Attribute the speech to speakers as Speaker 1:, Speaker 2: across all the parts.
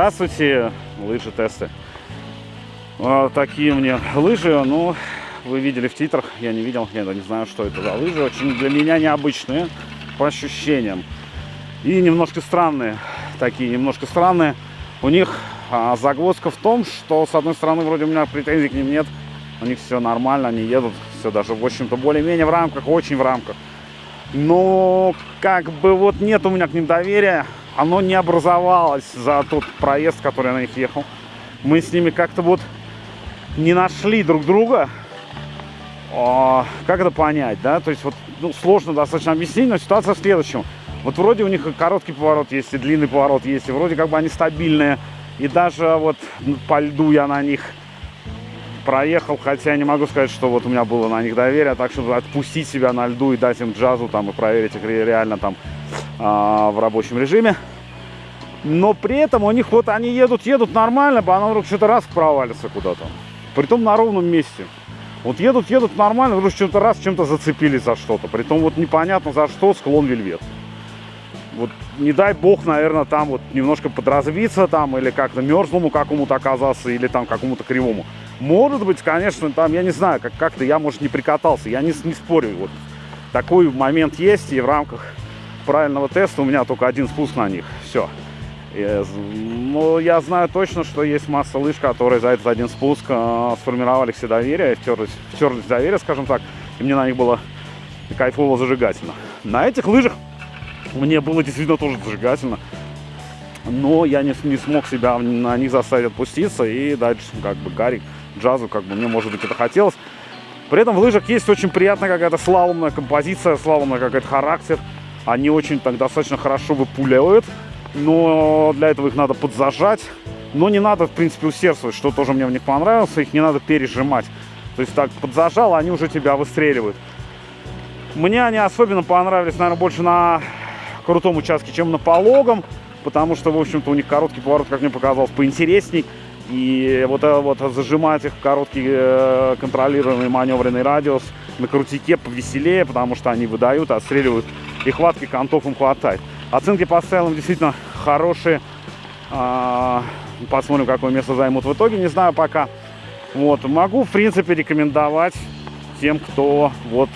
Speaker 1: Здравствуйте, лыжи тесты. Вот такие мне лыжи, ну, вы видели в титрах, я не видел, я не знаю, что это за лыжи. Очень для меня необычные, по ощущениям. И немножко странные, такие немножко странные. У них а, загвоздка в том, что, с одной стороны, вроде у меня претензий к ним нет. У них все нормально, они едут, все даже, в общем-то, более-менее в рамках, очень в рамках. Но, как бы, вот нет у меня к ним доверия. Оно не образовалось за тот проезд, который на них ехал. Мы с ними как-то вот не нашли друг друга. О, как это понять, да? То есть вот ну, сложно достаточно объяснить, но ситуация в следующем. Вот вроде у них и короткий поворот есть, и длинный поворот есть, и вроде как бы они стабильные. И даже вот по льду я на них проехал, хотя я не могу сказать, что вот у меня было на них доверие, так что отпустить себя на льду и дать им джазу там и проверить их реально там в рабочем режиме. Но при этом у них вот они едут, едут нормально, а она вдруг что-то раз провалится куда-то. Притом на ровном месте. Вот едут, едут нормально, вдруг что-то раз чем-то зацепились за что-то. Притом вот непонятно за что склон вельвет вот не дай бог, наверное, там вот немножко подразвиться там или как-то мерзлому какому-то оказаться или там какому-то кривому. Может быть, конечно, там, я не знаю, как- как-то я, может, не прикатался, я не, не спорю. Вот такой момент есть, и в рамках правильного теста у меня только один спуск на них. Все. Но я знаю точно, что есть масса лыж, которые за этот один спуск э, сформировали все доверие, втерлись, втерлись в доверие, скажем так, и мне на них было кайфово зажигательно. На этих лыжах мне было действительно тоже зажигательно. Но я не, не смог себя на них заставить отпуститься и дальше как бы гарик, джазу, как бы мне, может быть, это хотелось. При этом в лыжах есть очень приятная какая-то слаломная композиция, слаломная какой-то характер. Они очень так достаточно хорошо выпуливают, но для этого их надо подзажать. Но не надо, в принципе, усердствовать, что тоже мне в них понравилось, их не надо пережимать. То есть так подзажал, они уже тебя выстреливают. Мне они особенно понравились, наверное, больше на крутом участке, чем на пологом, потому что, в общем-то, у них короткий поворот, как мне показалось, поинтересней. И вот, вот зажимать их в короткий э, контролируемый маневренный радиус на крутике повеселее, потому что они выдают, отстреливают, и хватки контов им хватает. Оценки по стайлам действительно хорошие. А, посмотрим, какое место займут в итоге, не знаю пока. Вот, могу, в принципе, рекомендовать тем, кто вот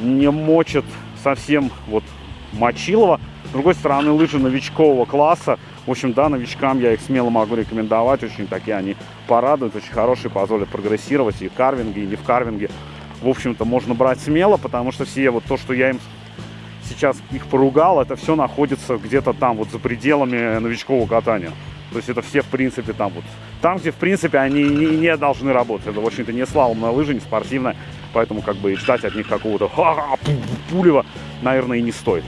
Speaker 1: не мочит совсем вот Мочилова. С другой стороны, лыжи новичкового класса. В общем, да, новичкам я их смело могу рекомендовать. Очень такие они порадуют, очень хорошие, позволят прогрессировать и в карвинге, и не в карвинге. В общем-то, можно брать смело, потому что все вот то, что я им сейчас их поругал, это все находится где-то там, вот за пределами новичкового катания. То есть это все, в принципе, там вот. Там, где, в принципе, они не, не должны работать. Это, в общем-то, не слаломная лыжа, не спортивная. Поэтому, как бы, ждать от них какого-то пулева, наверное, и не стоит.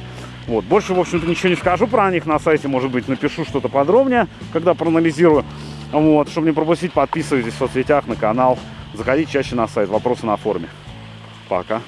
Speaker 1: Вот. Больше, в общем-то, ничего не скажу про них на сайте. Может быть, напишу что-то подробнее, когда проанализирую. Вот. Чтобы не пропустить, подписывайтесь в соцсетях, на канал. Заходите чаще на сайт. Вопросы на форуме. Пока.